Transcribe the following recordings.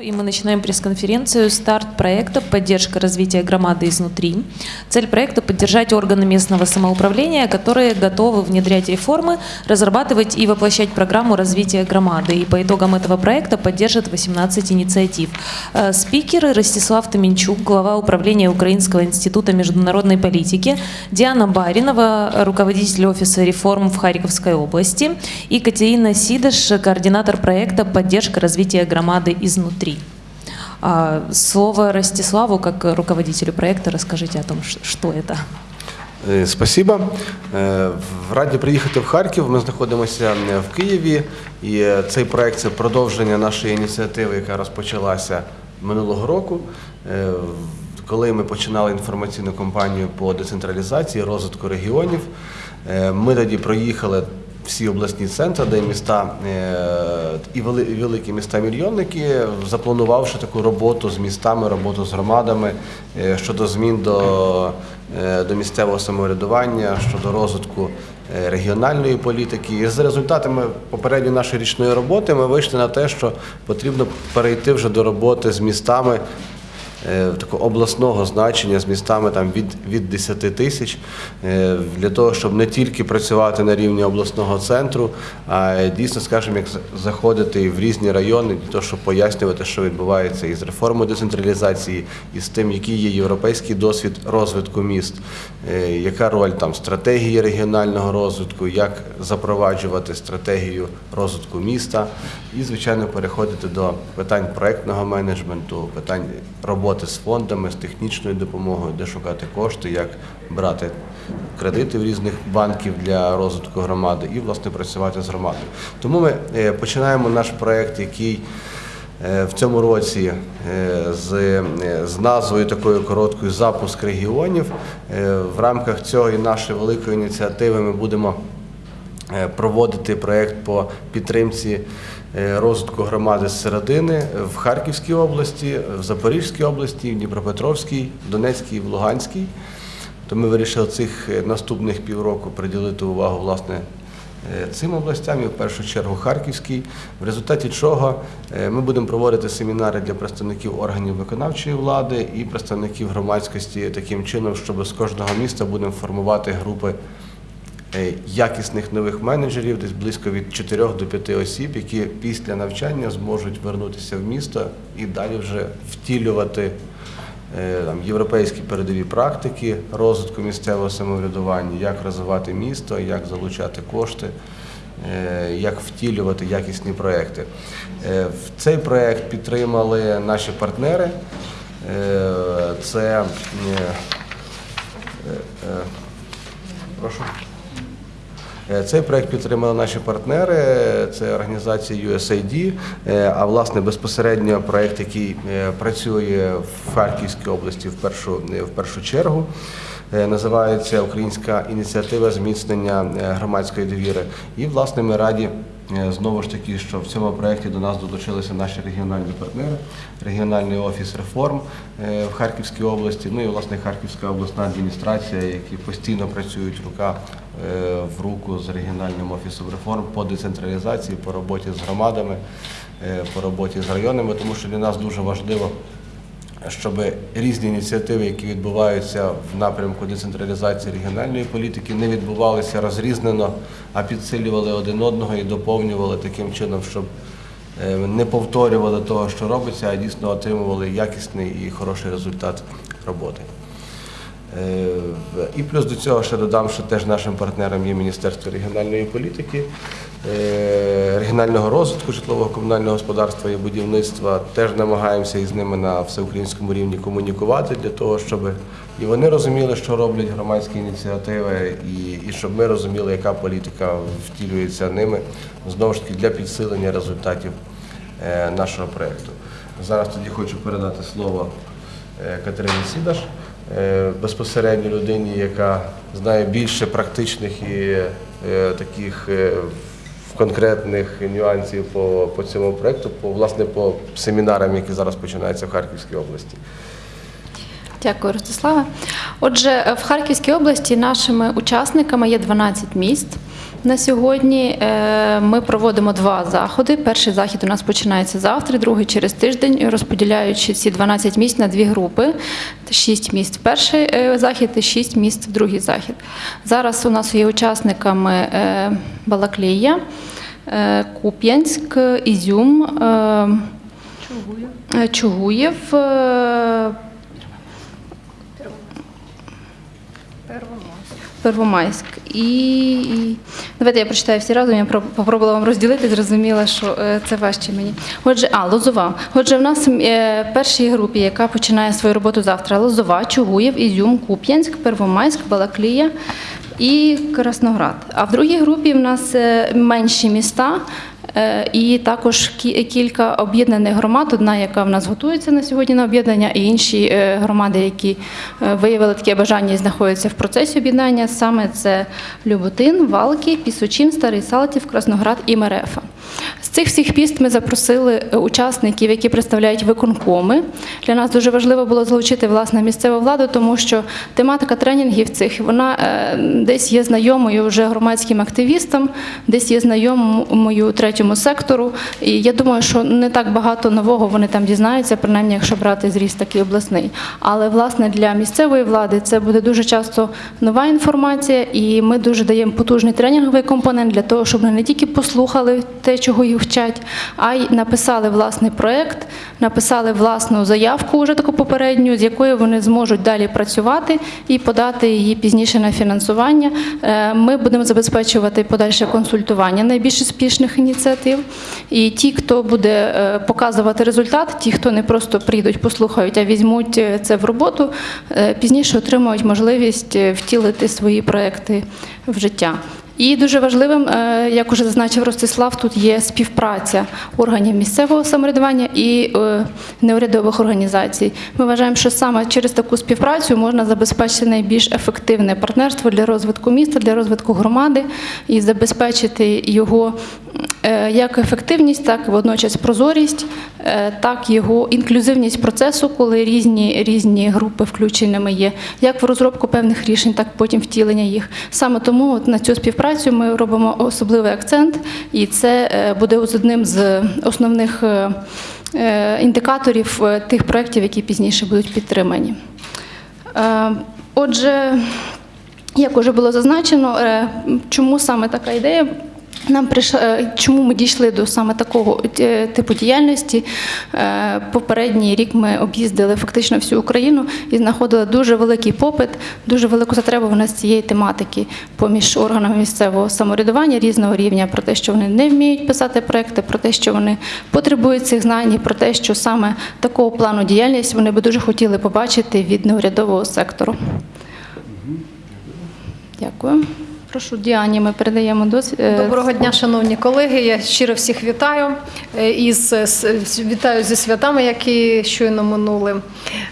И мы начинаем пресс-конференцию «Старт проекта «Поддержка развития громады изнутри». Цель проекта – поддержать органы местного самоуправления, которые готовы внедрять реформы, разрабатывать и воплощать программу развития громады. И по итогам этого проекта поддержат 18 инициатив. Э, Спикеры – Ростислав Таменчук, глава управления Украинского института международной политики, Диана Баринова, руководитель офиса реформ в Харьковской области, и Катерина Сидыш, координатор проекта «Поддержка развития громады изнутри». А, Слово Ростиславу, как руководителю проекта, расскажите о том, что это. Е, Спасибо. Раді приїхати в Харків. Ми знаходимося в Києві, і цей проект це продовження нашої ініціативи, яка розпочалася минулого року. Коли ми починали інформаційну кампанію по децентралізації, розвитку регіонів, ми тоді проїхали всі обласні центри, де міста е, і великі міста мільйонники, запланувавши таку роботу з містами, роботу з громадами е, щодо змін до, е, до місцевого самоврядування, щодо розвитку регіональної політики. І за результатами попередньої нашої річної роботи ми вийшли на те, що потрібно перейти вже до роботи з містами такого обласного значення з містами там від, від 10 тисяч е, для того, щоб не тільки працювати на рівні обласного центру, а дійсно, скажімо, як заходити в різні райони для того, щоб пояснювати, що відбувається із реформою децентралізації, і з тим, який є європейський досвід розвитку міст, е, яка роль там стратегії регіонального розвитку, як запроваджувати стратегію розвитку міста, і, звичайно, переходити до питань проектного менеджменту, питань роботи з фондами, з технічною допомогою, де шукати кошти, як брати кредити в різних банків для розвитку громади і власне працювати з громадою. Тому ми е, починаємо наш проект, який е, в цьому році е, з, з назвою такою короткою запуск регіонів. В рамках цього і нашої великої ініціативи ми будемо проводити проєкт по підтримці розвитку громади з середини в Харківській області, в Запорізькій області, в Дніпропетровській, Донецькій в Луганській. То ми вирішили цих е, наступних півроку приділити увагу власне е, цим областям і в першу чергу Харківській, в результаті чого е, ми будемо проводити семінари для представників органів виконавчої влади і представників громадськості таким чином, щоб з кожного міста будемо формувати групи е, якісних нових менеджерів, десь близько від 4 до 5 осіб, які після навчання зможуть вернутися в місто і далі вже втілювати е, там, європейські передові практики розвитку місцевого самоврядування, як розвивати місто, як залучати кошти. е, Як втілювати якісні проекти. Е, В цей проект підтримали наші партнери. Е, Це е, е, е, прошу. Е, Цей проект підтримали наші партнери, це організація USAID, е, а власне безпосередньо проект, який е, працює в Харківській області в першу, в першу чергу. Називається Українська ініціатива зміцнення громадської довіри. І власне ми раді знову ж таки, що в цьому проєкті до нас долучилися наші регіональні партнери, регіональний офіс реформ в Харківській області, ну і власне Харківська обласна адміністрація, які постійно працюють рука в руку з регіональним офісом реформ по децентралізації, по роботі з громадами, е, по роботі з районами, тому що для нас дуже важливо щоб різні ініціативи, які відбуваються в напрямку децентралізації регіональної політики, не відбувалися розрізнено, а підсилювали один одного і доповнювали таким чином, щоб е, не повторювали того, що робиться, а дійсно отримували якісний і хороший результат роботи. Е, І плюс до цього ще додам, що теж нашим партнером є Міністерство регіональної політики, е, регіонального розвитку житлового комунального господарства і будівництва. Теж намагаємося із ними на всеукраїнському рівні комунікувати для того, щоб і вони розуміли, що роблять громадські ініціативи, і, і щоб ми розуміли, яка політика втілюється ними знову ж таки для підсилення результатів е, нашого проєкту. Зараз тоді хочу передати слово Катерині Сідаш, безпосередньо людині, яка знає більше практичних і е, таких е, конкретних нюансів по, по цьому проєкту, по, власне, по семінарам, які зараз починаються в Харківській області. Дякую, Ростиславе. Отже, е, в Харківській області нашими учасниками є 12 міст. На сьогодні е, ми проводимо два заходи. Перший захід у нас починається завтра, другий через тиждень, розподіляючи ці 12 місць на дві групи: 6 місць в перший е, захід і 6 місць в другий захід. Зараз у нас є учасниками Балаклія, Куп'янськ, Ізюм, е, Чугуєв, е, Первомайськ. І, і давайте я прочитаю всі разом. Я про- попробувала вам розділити, зрозуміла, що е, це важче мені. Отже, а Лозова. Отже, в нас е, в першій групі, яка починає свою роботу завтра, Лозова, Чугуєв, Ізюм, Куп'янськ, Первомайськ, Балаклія і Красноград. А в другій групі в нас е, менші міста. Е, І також кілька об'єднаних громад, одна, яка в нас готується на сьогодні на об'єднання, і інші е, громади, які е, виявили таке бажання і знаходяться в процесі об'єднання. Саме це Люботин, Валки, Пісочин, Старий Салтів, Красноград і Мерефа. З цих всіх міст ми запросили учасників, які представляють виконкоми. Для нас дуже важливо було залучити власне місцеву владу, тому що тематика тренінгів цих вона десь є знайомою вже громадським активістам, десь є знайомою третьому сектору. І я думаю, що не так багато нового вони там дізнаються, принаймні, якщо брати зріст такий обласний. Але власне для місцевої влади це буде дуже часто нова інформація, і ми дуже даємо потужний тренінговий компонент для того, щоб вони не тільки послухали те, чого їх вчать, а й написали власний проект, написали власну заявку, вже таку попередню, з якою вони зможуть далі працювати і подати її пізніше на фінансування. Е, Ми будемо забезпечувати подальше консультування найбільш успішних ініціатив. І ті, хто буде е, показувати результат, ті, хто не просто прийдуть, послухають, а візьмуть е, це в роботу, е, пізніше отримують можливість втілити свої проекти в життя. І дуже важливим, як уже зазначив Ростислав, тут є співпраця органів місцевого самоврядування і неурядових організацій. Ми вважаємо, що саме через таку співпрацю можна забезпечити найбільш ефективне партнерство для розвитку міста, для розвитку громади і забезпечити його як ефективність, так і водночас прозорість, е, так його інклюзивність процесу, коли різні, різні групи включеними є, як в розробку певних рішень, так потім втілення їх. Саме тому от на цю співпрацю ми робимо особливий акцент, і це е, буде одним з основних е, е, індикаторів е, тих проєктів, які пізніше будуть підтримані. Е, Отже, як уже було зазначено, е, чому саме така ідея? Нам прийшла, е, чому ми дійшли до саме такого е, типу діяльності? Е, Попередній рік ми об'їздили фактично всю Україну і знаходили дуже великий попит, дуже велику затребуваність цієї тематики поміж органами місцевого самоврядування різного рівня про те, що вони не вміють писати проекти, про те, що вони потребують цих знань, і про те, що саме такого плану діяльність вони би дуже хотіли побачити від неурядового сектору. Дякую. Прошу Діані, ми передаємо досвід. Доброго дня, шановні колеги. Я щиро всіх вітаю е, із вітаю зі святами, які щойно минули.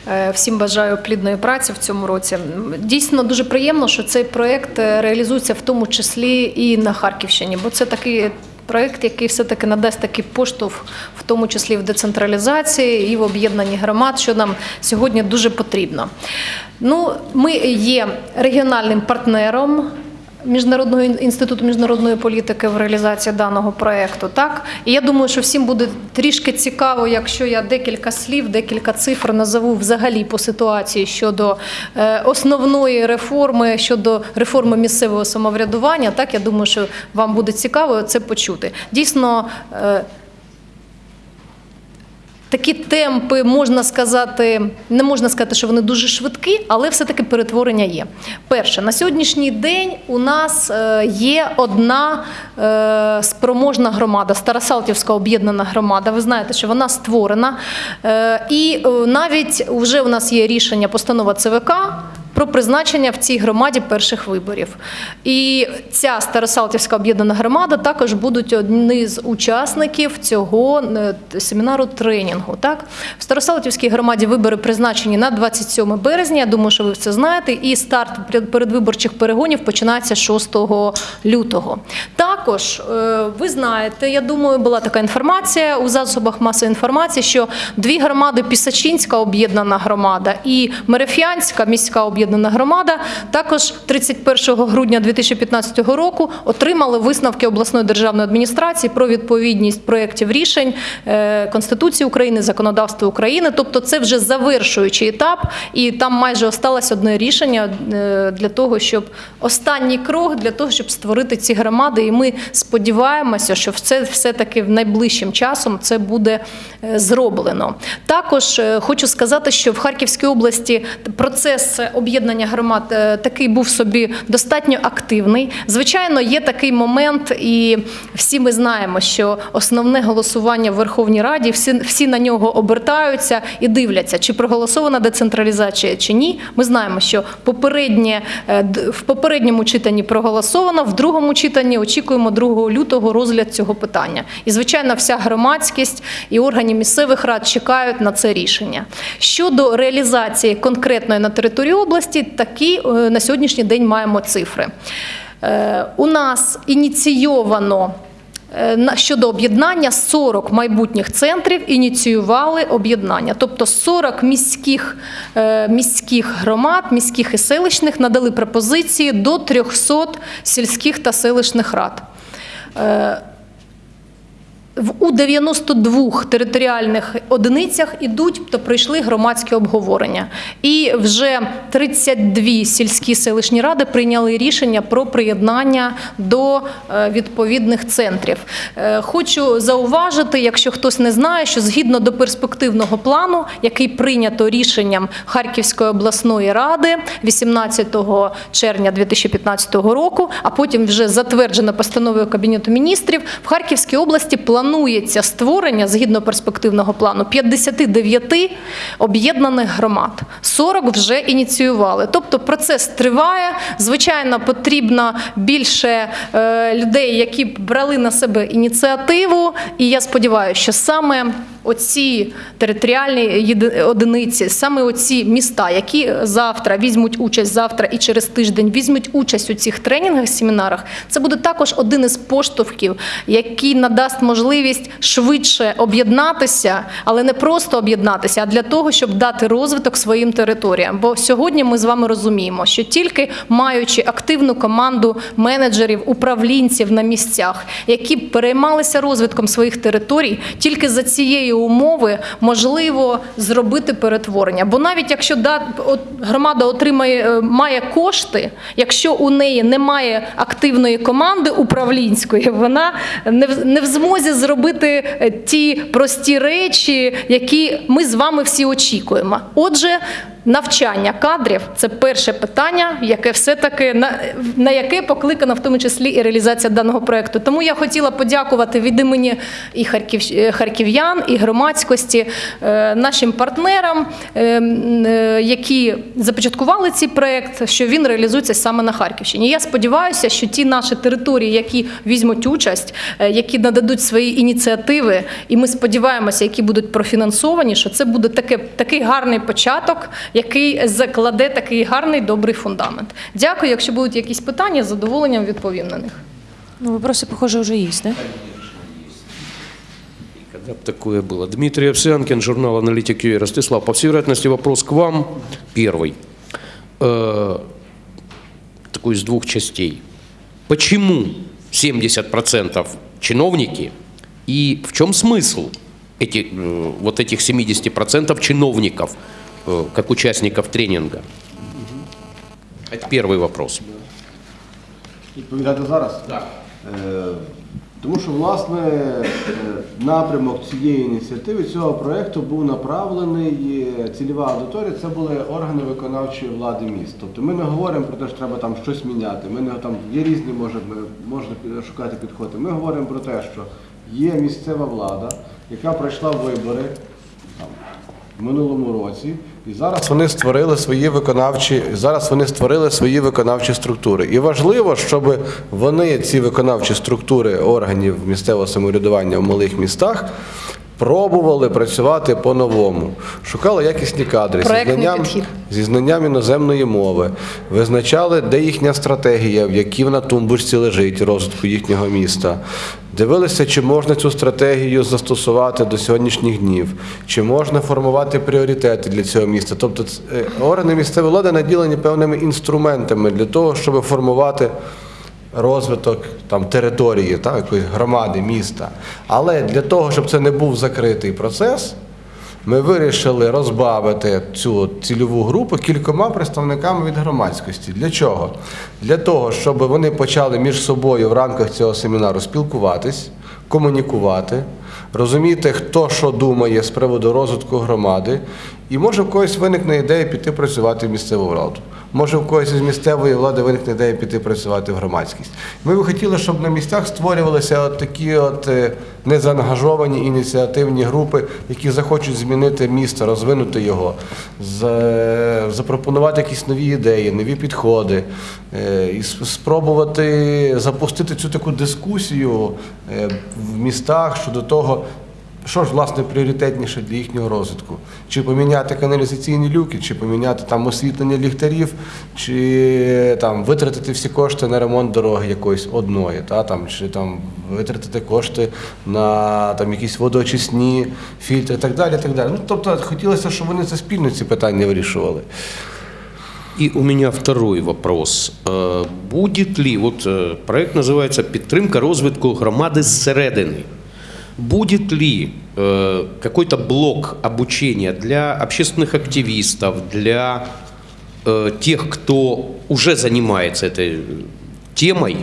Е, Всім бажаю плідної праці в цьому році. Дійсно дуже приємно, що цей проєкт е, реалізується в тому числі і на Харківщині, бо це такий. Проєкт, який все-таки надасть такий поштовх, в тому числі в децентралізації і в об'єднанні громад, що нам сьогодні дуже потрібно. Ну, ми є регіональним партнером Міжнародного інституту міжнародної політики в реалізації даного проекту. Так і я думаю, що всім буде трішки цікаво, якщо я декілька слів, декілька цифр назову взагалі по ситуації щодо е, основної реформи, щодо реформи місцевого самоврядування. Так я думаю, що вам буде цікаво це почути. Дійсно. Такі темпи можна сказати, не можна сказати, що вони дуже швидкі, але все-таки перетворення є. Перше, на сьогоднішній день у нас е, є одна е, спроможна громада, Старосалтівська об'єднана громада. Ви знаєте, що вона створена. Е, І навіть вже у нас є рішення постанова ЦВК про призначення в цій громаді перших виборів. І ця Старосалтівська об'єднана громада також будуть одні з учасників цього е, семінару тренінгу. Так? В Старосалтівській громаді вибори призначені на 27 березня. Я думаю, що ви це знаєте. І старт передвиборчих перегонів починається 6 лютого. Також е, ви знаєте, я думаю, була така інформація у засобах масової інформації, що дві громади Пісачинська об'єднана громада і Мереф'янська міська об'єднана громада також 31 грудня 2015 року отримали висновки обласної державної адміністрації про відповідність проєктів рішень е, Конституції України, законодавства України. Тобто це вже завершуючий етап, і там майже осталось одне рішення е, для того, щоб останній крок для того, щоб створити ці громади. І ми сподіваємося, що це все-таки в найближчим часом це буде е, зроблено. Також хочу сказати, що в Харківській області процес об'єднання громад е, такий був собі достатньо активний. Звичайно, є такий момент, і всі ми знаємо, що основне голосування в Верховній Раді, всі, всі на нього обертаються і дивляться, чи проголосована децентралізація чи ні. Ми знаємо, що попереднє е, в попередньому читанні проголосовано, в другому читанні очікуємо 2 лютого розгляд цього питання. І звичайно, вся громадськість і органи місцевих рад чекають на це рішення. Щодо реалізації конкретної на території області, такі е, на сьогоднішній день маємо цифри. Е, У нас ініційовано Е, Щодо об'єднання 40 майбутніх центрів ініціювали об'єднання, тобто 40 міських, міських громад, міських і селищних надали пропозиції до 300 сільських та селищних рад. У 92 територіальних одиницях ідуть та пройшли громадські обговорення. І вже 32 сільські селищні ради прийняли рішення про приєднання до е, відповідних центрів. Е, Хочу зауважити, якщо хтось не знає, що згідно до перспективного плану, який прийнято рішенням Харківської обласної ради 18 червня 2015 року, а потім вже затверджено постановою Кабінету міністрів, в Харківській області планується створення згідно перспективного плану 59 об'єднаних громад. 40 вже ініціювали. Тобто процес триває. Звичайно, потрібно більше е, людей, які брали на себе ініціативу. І я сподіваюся, що саме оці територіальні одиниці, саме оці міста, які завтра візьмуть участь завтра і через тиждень візьмуть участь у цих тренінгах, семінарах, це буде також один із поштовхів, який надасть можливість швидше об'єднатися, але не просто об'єднатися, а для того, щоб дати розвиток своїм територіям. Бо сьогодні ми з вами розуміємо, що тільки маючи активну команду менеджерів, управлінців на місцях, які переймалися розвитком своїх територій, тільки за цієї умови можливо зробити перетворення. Бо навіть якщо громада отримає е, має кошти, якщо у неї немає активної команди управлінської, вона не в, змозі зробити е, ті прості речі, які ми з вами всі очікуємо. Отже. Навчання кадрів це перше питання, яке все-таки на, на яке покликана в тому числі і реалізація даного проекту. Тому я хотіла подякувати від імені і харків, е, харків'ян, і громадськості е, нашим партнерам, е, які започаткували цей проект, що він реалізується саме на Харківщині. Я сподіваюся, що ті наші території, які візьмуть участь, які нададуть свої ініціативи, і ми сподіваємося, які будуть профінансовані, що це буде таке, такий гарний початок, який закладе такий гарний добрий фундамент. Дякую. Якщо будуть якісь питання, з задоволенням відповім на них. Ну, вопросы, похоже, уже есть, да? Когда бы такое было? Дмитрий Овсянкин, журнал «Аналитик ЮЭ». Ростислав, по всей вероятности, вопрос к вам первый. Э, такой из двух частей. Почему 70% чиновники и в чем смысл эти, э, вот этих 70% чиновников, э, Как участников тренинга? Это первый вопрос. Відповідати зараз? Так. Тому що, власне, е, напрямок цієї ініціативи, цього проєкту був направлений, е, цільова аудиторія це були органи виконавчої влади міст. Тобто ми не говоримо про те, що треба там щось міняти. Ми не там є різні, може, можна шукати підходи. Ми говоримо про те, що є місцева влада, яка пройшла вибори минулому році, і зараз вони створили свої виконавчі, зараз вони створили свої виконавчі структури. І важливо, щоб вони, ці виконавчі структури органів місцевого самоврядування в малих містах. Пробували працювати по-новому, шукали якісні кадри зі знанням, зі знанням іноземної мови, визначали, де їхня стратегія, в якій вона тумбочці лежить розвитку їхнього міста. Дивилися, чи можна цю стратегію застосувати до сьогоднішніх днів, чи можна формувати пріоритети для цього міста. Тобто е, органи місцевої влади наділені певними інструментами для того, щоб формувати розвиток там, території, так, якоїсь громади, міста. Але для того, щоб це не був закритий процес, ми вирішили розбавити цю цільову групу кількома представниками від громадськості. Для чого? Для того, щоб вони почали між собою в рамках цього семінару спілкуватись, комунікувати, розуміти, хто що думає з приводу розвитку громади, і може в когось виникне ідея піти працювати в місцеву владу. Може, в когось із місцевої влади виникне ідея піти працювати в громадськість. Ми би хотіли, щоб на місцях створювалися от такі от е, незаангажовані ініціативні групи, які захочуть змінити місто, розвинути його, запропонувати якісь нові ідеї, нові підходи, е, і спробувати запустити цю таку дискусію е, в містах щодо того, що ж власне пріоритетніше для їхнього розвитку? Чи поміняти каналізаційні люки, чи поміняти там освітлення ліхтарів, чи там витратити всі кошти на ремонт дороги якоїсь одної, та там чи там витратити кошти на там якісь водоочисні фільтри, і так далі. Так далі. Ну тобто хотілося, щоб вони це спільно ці питання вирішували. И у меня второй вопрос. Э, Будет ли, вот э, проект называется «Підтримка розвитку громади зсередини». Будет ли э, какой-то блок обучения для общественных активистов, для тех, кто уже занимается этой темой,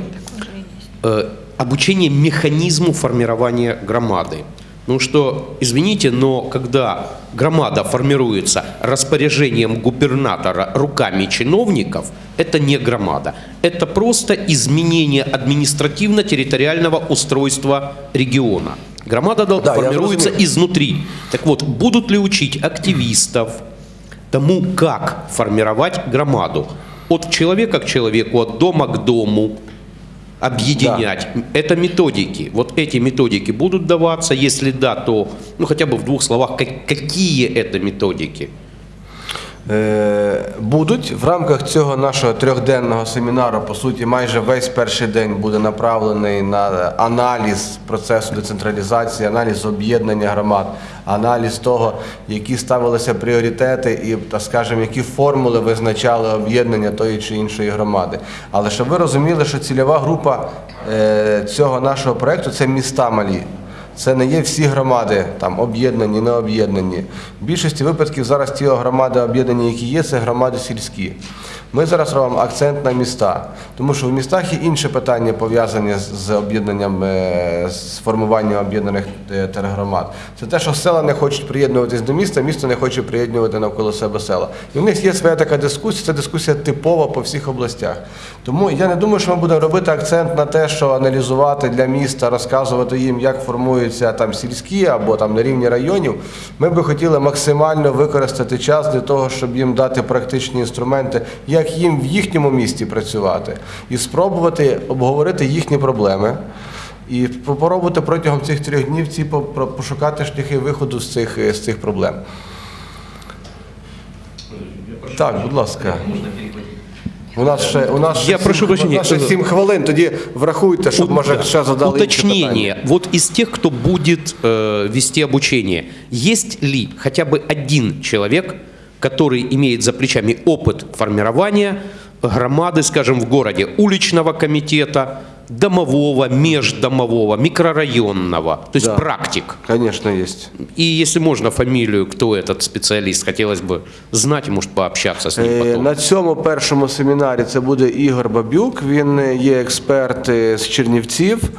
обучение механизму формирования громады. Ну что, извините, но когда громада формируется распоряжением губернатора руками чиновников, это не громада. Это просто изменение административно-территориального устройства региона. Громада Да, формируется изнутри. Так вот, будут ли учить активистов тому, как формировать громаду? От человека к человеку, от дома к дому, объединять. Это методики. Вот эти методики будут даваться, если да, то, ну хотя бы в двух словах, как- какие это методики? Е, Будуть в рамках цього нашого трьохденного семінару, по суті, майже весь перший день буде направлений на аналіз процесу децентралізації, аналіз об'єднання громад, аналіз того, які ставилися пріоритети і, так скажемо, які формули визначали об'єднання тої чи іншої громади. Але щоб ви розуміли, що цільова група е, цього нашого проєкту це міста малі. Це не є всі громади там об'єднані, не об'єднані. В більшості випадків зараз ті громади об'єднані, які є, це громади сільські. Ми зараз робимо акцент на міста, тому що в містах є інші питання пов'язані з- з об'єднанням, е, з формуванням об'єднаних е, тергромад. Це те, що села не хочуть приєднуватись до міста, місто не хоче приєднувати навколо себе села. І в них є своя така дискусія, це дискусія типова по всіх областях. Тому я не думаю, що ми будемо робити акцент на те, що аналізувати для міста, розказувати їм, як формуються там сільські або там на рівні районів. Ми би хотіли максимально використати час для того, щоб їм дати практичні інструменти, як їм в їхньому місті працювати, і спробувати обговорити їхні проблеми. І попробувати протягом цих трьох днів ці пошукати шляхи виходу з цих, з цих проблем. Так, будь ласка. У нас ще у нас Я прошу у прощения. ще сім хвилин. Тоді врахуйте, щоб може ще задали. Уточнение. Вот из тех, кто будет э, вести обучение, есть ли хотя бы один человек, который имеет за плечами опыт формирования громады, скажем, в городе, уличного комитета, домового, междомового, микрорайонного, то есть Да. практик. Звісно, є. И если можно фамилию, кто этот специалист, хотелось бы знать и, может, пообщаться с ним Е, потом. На цьому першому семінарі це буде Ігор Бабюк. Він е, є експерт е, з Чернівців.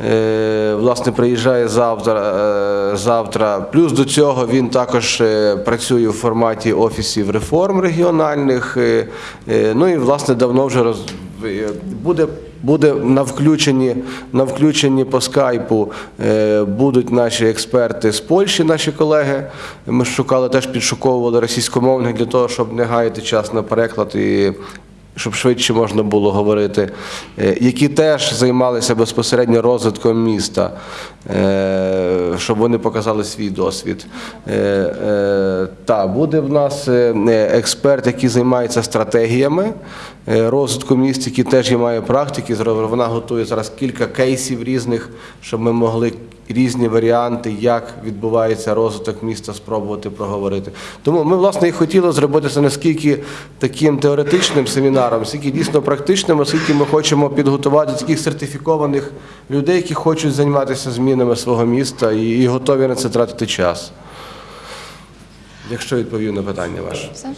Е, Власне, приїжджає завтра. е, завтра. Плюс до цього він також е, працює у форматі офісів реформ регіональних. Ну і власне давно вже роз... буде Буде на включенні, на включенні по скайпу будуть наші експерти з Польщі, наші колеги. Ми шукали теж підшуковували російськомовних для того, щоб не гаяти час на переклад і щоб швидше можна було говорити, е, які теж займалися безпосередньо розвитком міста, е, щоб вони показали свій досвід. Е, Та буде в нас експерт, який займається стратегіями розвитку міст, який теж є має практики. Вона готує зараз кілька кейсів різних, щоб ми могли різні варіанти, як відбувається розвиток міста, спробувати проговорити. Тому ми, власне, і хотіли зробити це наскільки таким теоретичним семінаром, скільки дійсно практичним, оскільки ми хочемо підготувати таких сертифікованих людей, які хочуть займатися змінами свого міста і, готові на це тратити час. Якщо відповів на питання ваше. Все.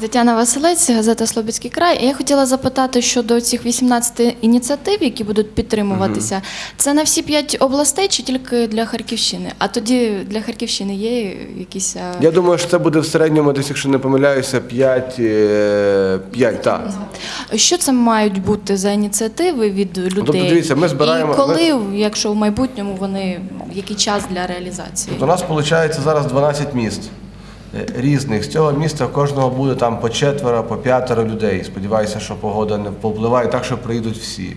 Тетяна Василець, газета Слобідський край. Я хотіла запитати щодо цих 18 ініціатив, які будуть підтримуватися. Це на всі п'ять областей чи тільки для Харківщини? А тоді для Харківщини є якісь. е, Я думаю, що це буде в середньому, десь, якщо не помиляюся, 5, 5 так. Що це мають бути за ініціативи від людей? тобто, дивіться, ми збираємо- І коли, якщо в майбутньому вони який час для реалізації? У нас виходить зараз 12 міст е, різних. З цього міста кожного буде там по четверо, по п'ятеро людей. Сподіваюся, що погода не повпливає так, що приїдуть всі.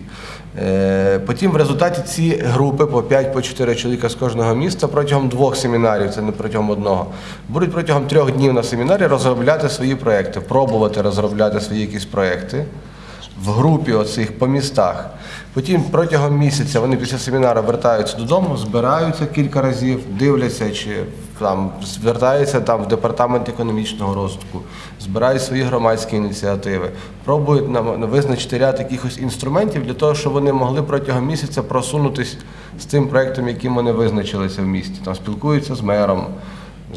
Е, Потім в результаті ці групи по 5 по 4 чоловіка з кожного міста протягом двох семінарів, це не протягом одного, будуть протягом трьох днів на семінарі розробляти свої проекти, пробувати розробляти свої якісь проекти в групі оцих по містах. Потім протягом місяця вони після семінару вертаються додому, збираються кілька разів, дивляться, чи там звертаються там в департамент економічного розвитку, збирають свої громадські ініціативи, пробують нам визначити ряд якихось інструментів для того, щоб вони могли протягом місяця просунутися з тим проєктом, яким вони визначилися в місті. Там спілкуються з мером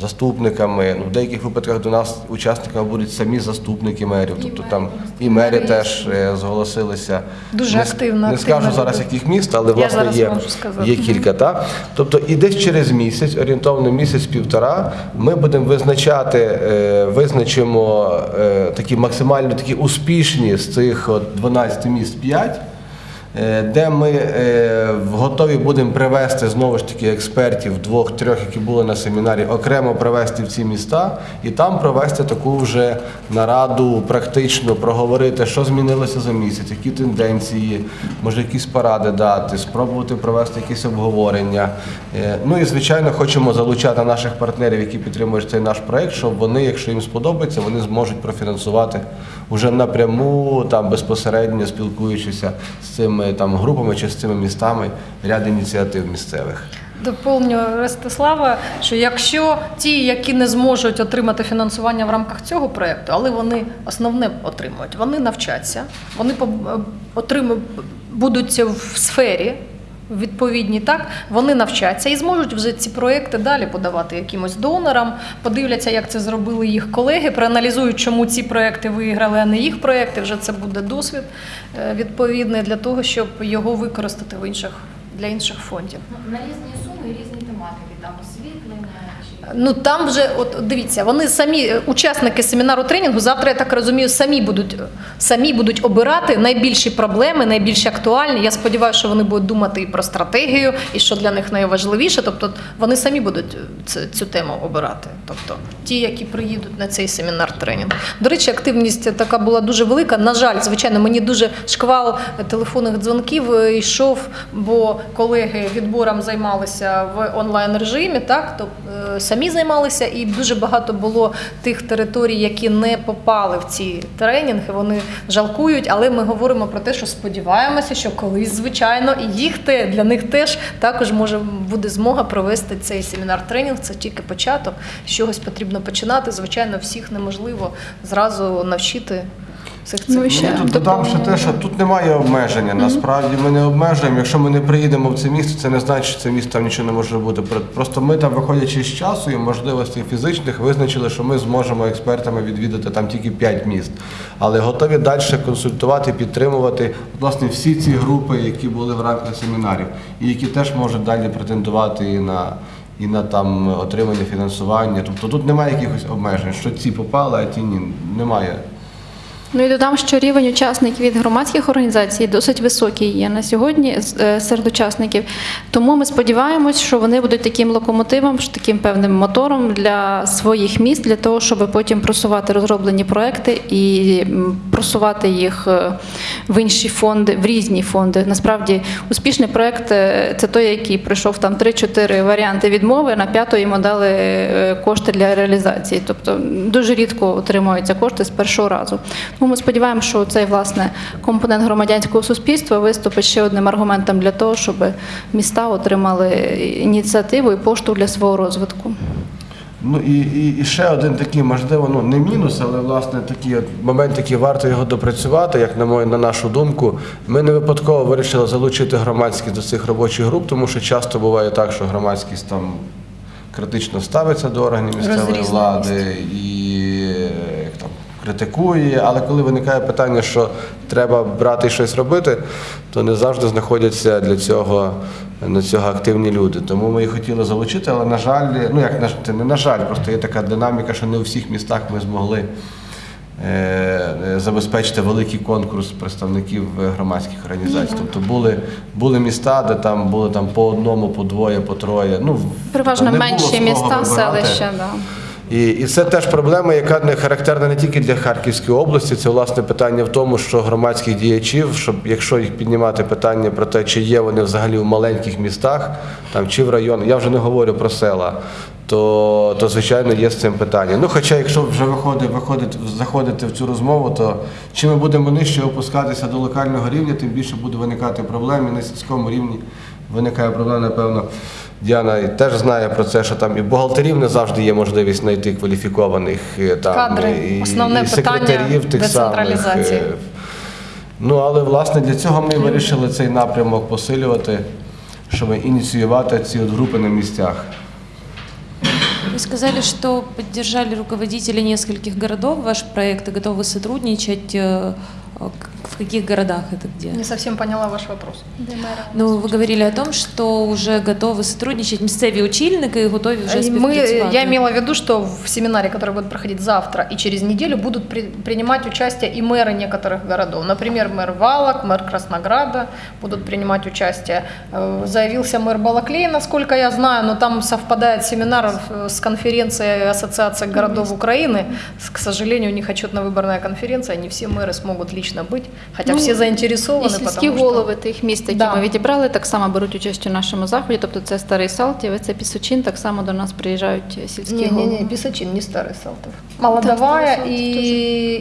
заступниками. Ну, в деяких випадках до нас учасниками будуть самі заступники мерів. Тобто там і мери теж е, зголосилися. Дуже Не- активно, Не активно скажу зараз, яких міст, але власне зараз є, можу сказати. є кілька. Та? Тобто і десь через місяць, орієнтовно місяць-півтора, ми будемо визначати, е, визначимо е, такі максимально такі успішні з цих от 12 міст 5. Е, де ми е, готові будемо привести знову ж таки експертів двох-трьох, які були на семінарі, окремо привести в ці міста і там провести таку вже нараду практично, проговорити, що змінилося за місяць, які тенденції, може якісь поради дати, спробувати провести якісь обговорення. Е, Ну і звичайно, хочемо залучати наших партнерів, які підтримують цей наш проект, щоб вони, якщо їм сподобається, вони зможуть профінансувати уже напряму, там безпосередньо спілкуючися з цими там групами цими містами ряд ініціатив місцевих. Доповню Ростислава, що якщо ті, які не зможуть отримати фінансування в рамках цього проєкту, але вони основне отримують, вони навчаться, вони отримують, будуть в сфері. Відповідні так, вони навчаться і зможуть вже ці проекти далі подавати якимось донорам, подивляться, як це зробили їх колеги, проаналізують, чому ці проекти виграли, а не їх проекти. Вже це буде досвід е, відповідний для того, щоб його використати в інших для інших фондів. На різні суми різні тематики, там освітлення чи. Ну там вже, от дивіться, вони самі е, учасники семінару тренінгу. Завтра я так розумію, самі будуть самі будуть обирати найбільші проблеми, найбільш актуальні. Я сподіваюся, що вони будуть думати і про стратегію, і що для них найважливіше. Тобто вони самі будуть цю, цю тему обирати. Тобто ті, які приїдуть на цей семінар тренінг. До речі, активність така була дуже велика. На жаль, звичайно, мені дуже шквал телефонних дзвонків е, йшов, бо колеги відбором займалися в онлайн режимі, так то е, самі займалися, і дуже багато було тих територій, які не попали в ці тренінги. Вони жалкують, але ми говоримо про те, що сподіваємося, що колись, звичайно, і їх те для них теж також може буде змога провести цей семінар тренінг. Це тільки початок. З чогось потрібно починати. Звичайно, всіх неможливо зразу навчити цих цих. Ну, ще Ну, тут додам ще те, що тут немає обмеження. Насправді ми не обмежуємо. Якщо ми не приїдемо в це місто, це не значить, що це місто там нічого не може бути. Про- Просто ми там, виходячи з часу і можливостей фізичних, визначили, що ми зможемо експертами відвідати там тільки 5 міст. Але готові далі консультувати, підтримувати власне всі ці групи, які були в рамках семінарів, і які теж можуть далі претендувати і на. І на там отримання фінансування. Тобто тут немає якихось обмежень, що ці попали, а ті ні. Немає Ну і додам, що рівень учасників від громадських організацій досить високий є на сьогодні е, серед учасників. Тому ми сподіваємось, що вони будуть таким локомотивом, таким певним мотором для своїх міст, для того, щоб потім просувати розроблені проекти і просувати їх е, в інші фонди, в різні фонди. Насправді успішний проект е, це той, який пройшов там 3-4 варіанти відмови, на п'яту йому дали кошти для реалізації. Тобто дуже рідко отримуються кошти з першого разу. Тому ми сподіваємося, що цей власне компонент громадянського суспільства виступить ще одним аргументом для того, щоб міста отримали ініціативу і поштовх для свого розвитку. Ну і, і, і ще один такий, можливо, ну не мінус, але власне такий от момент, який варто його допрацювати, як на мою на нашу думку. Ми не випадково вирішили залучити громадськість до цих робочих груп, тому що часто буває так, що громадськість там критично ставиться до органів місцевої влади і критикує. Але коли виникає питання, що треба брати і щось робити, то не завжди знаходяться для цього на цього активні люди. Тому ми і хотіли залучити, але на жаль, ну як на це не на жаль, просто є така динаміка, що не у всіх містах ми змогли. е, Забезпечити великий конкурс представників громадських організацій. Тобто були, були міста, де там були там по одному, по двоє, по троє. Ну Переважно менші міста, вибирати. селища. Да. І, і це теж проблема, яка не характерна не тільки для Харківської області. Це власне питання в тому, що громадських діячів, щоб якщо їх піднімати питання про те, чи є вони взагалі в маленьких містах, там чи в районах, я вже не говорю про села. То, то звичайно є з цим питання. Ну, хоча, якщо вже виходить, виходить, заходити в цю розмову, то чим ми будемо нижче опускатися до локального рівня, тим більше буде виникати проблем. І на сільському рівні виникає проблема, напевно. Діана теж знає про це, що там і бухгалтерів не завжди є можливість знайти кваліфікованих е, там Кадри. і, Основне і секретарів тих самих. е. Ну але власне для цього ми вирішили цей напрямок посилювати, щоб ініціювати ці от групи на місцях. Вы сказали, что поддержали руководители нескольких городов ваш проект и готовы сотрудничать. Э, э, к- В каких городах это где? Не совсем поняла ваш вопрос. Ну, вы говорили о том, что уже готовы сотрудничать місцеві очільники і готові вже Мы, співпрацювати. я имела в виду, что в семинаре, который будет проходить завтра и через неделю, будут при- принимать участие и мэры некоторых городов. Например, мэр Валок, мэр Краснограда будут принимать участие. Э, Заявился мэр Балаклея, насколько я знаю, но там совпадает семинар э, с конференцией Ассоциации городов Украины. С- К сожалению, у них отчетно-выборная конференция, не все мэры смогут лично быть, хотя Ну, все заинтересованы. І сільські потому что- голови тих міст, які Да. ми відібрали, так само беруть участь у нашому заході. Тобто це старий Салтів, це Пісочин, так само до нас приїжджають сільські Не, не, голови. не, Писачин, не старый Салтов. Молодовая Старый Салтов и,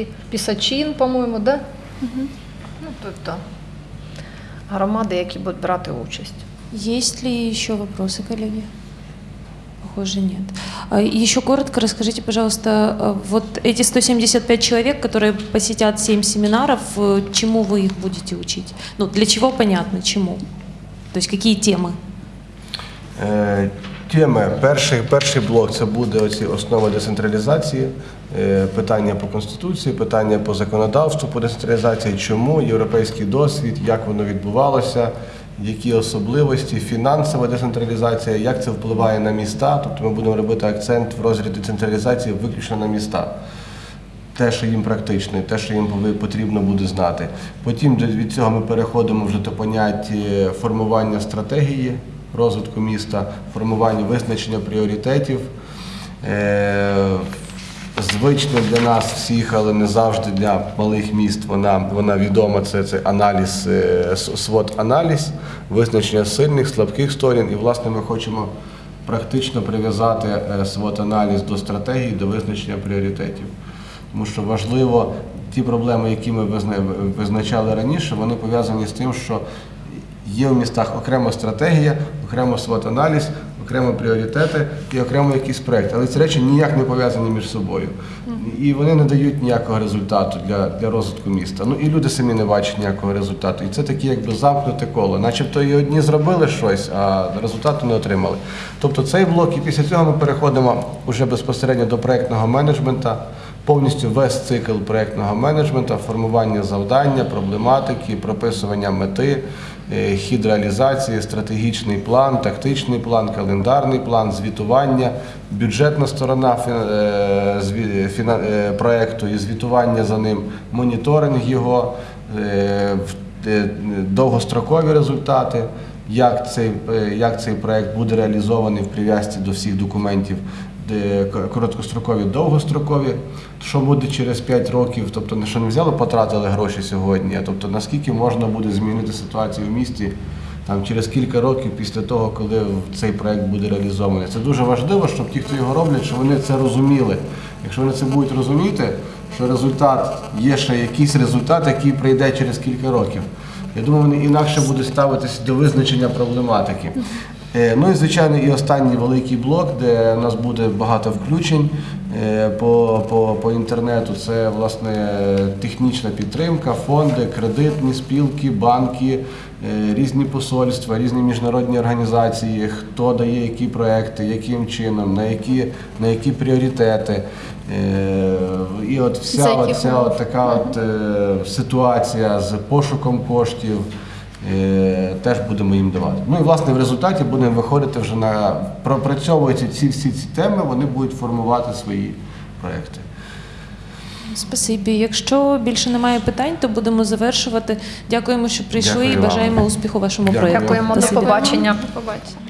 и Писачин, по-моему, да? Ну, то это громади, які будуть брати участь. Есть ли еще вопросы, коллеги? Похоже, нет. А, и Еще коротко расскажите, пожалуйста, а, вот эти 175 человек, которые посетят 7 семинаров, э, чему вы их будете учить? Ну, для чего понятно, чему? То есть какие темы? Е, Теми. Перший, перший блок це буде оці основи децентралізації, е, питання по конституції, питання по законодавству по децентралізації, чому європейський досвід, як воно відбувалося, які особливості, фінансова децентралізація, як це впливає на міста. Тобто ми будемо робити акцент в розряді децентралізації виключно на міста. те, що їм практично, те, що їм потрібно буде знати. Потім від цього ми переходимо вже до поняття формування стратегії розвитку міста, формування визначення пріоритетів. Звично для нас всіх, але не завжди для малих міст. Вона, вона відома. Це, це аналіз, е, свод аналіз, визначення сильних, слабких сторін. І, власне, ми хочемо практично прив'язати е, свод аналіз до стратегії, до визначення пріоритетів. Тому що важливо ті проблеми, які ми визна- визначали раніше, вони пов'язані з тим, що є в містах окрема стратегія, окремо свот-аналіз, окремо пріоритети і окремо якийсь проєкт. Але ці речі ніяк не пов'язані між собою. І вони не дають ніякого результату для, для розвитку міста. Ну і люди самі не бачать ніякого результату. І це таке якби замкнуте коло. Начебто і одні зробили щось, а результату не отримали. Тобто цей блок, і після цього ми переходимо вже безпосередньо до проєктного менеджменту, повністю весь цикл проєктного менеджменту, формування завдання, проблематики, прописування мети, хід реалізації, стратегічний план, тактичний план, календарний план, звітування, бюджетна сторона е, е, проекту і звітування за ним, моніторинг його, е, е, довгострокові результати, як цей, е, як цей проект буде реалізований в прив'язці до всіх документів, короткострокові, довгострокові, що буде через 5 років, тобто не що не взяли, потратили гроші сьогодні, а тобто наскільки можна буде змінити ситуацію в місті там через кілька років після того, коли цей проект буде реалізований. Це дуже важливо, щоб ті, хто його роблять, щоб вони це розуміли. Якщо вони це будуть розуміти, що результат є ще якийсь результат, який прийде через кілька років. Я думаю, вони інакше будуть ставитися до визначення проблематики. Е, Ну і звичайно, і останній великий блок, де у нас буде багато включень е, по, по, по інтернету. Це власне технічна підтримка, фонди, кредитні спілки, банки, е, різні посольства, різні міжнародні організації, хто дає які проекти, яким чином, на які, на які пріоритети. І от вся от, ця от така от ситуація з пошуком коштів. Е, Теж будемо їм давати. Ну і власне в результаті будемо виходити вже на пропрацьовуючи ці всі ці теми, вони будуть формувати свої проекти. Спасибі. Якщо більше немає питань, то будемо завершувати. Дякуємо, що прийшли Дякую і вам. бажаємо успіху вашому Дякую. проєкту. Дякуємо, до побачення. До побачення.